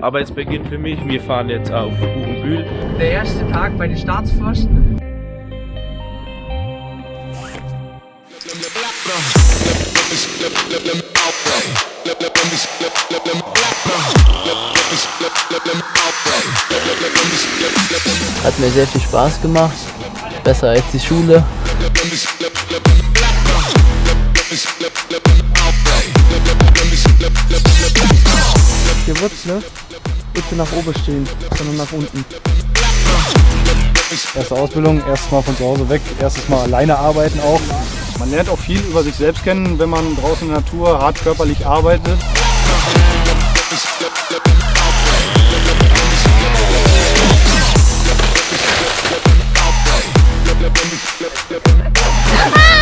Aber es beginnt für mich, wir fahren jetzt auf Buchenbühl. Der erste Tag bei den Staatsforsten. Hat mir sehr viel Spaß gemacht. Besser als die Schule. Hier wird's, ne? bitte nach oben stehen, sondern nach unten. Erste Ausbildung, erstes Mal von zu Hause weg, erstes Mal alleine arbeiten auch. Man lernt auch viel über sich selbst kennen, wenn man draußen in der Natur hart körperlich arbeitet. Ah!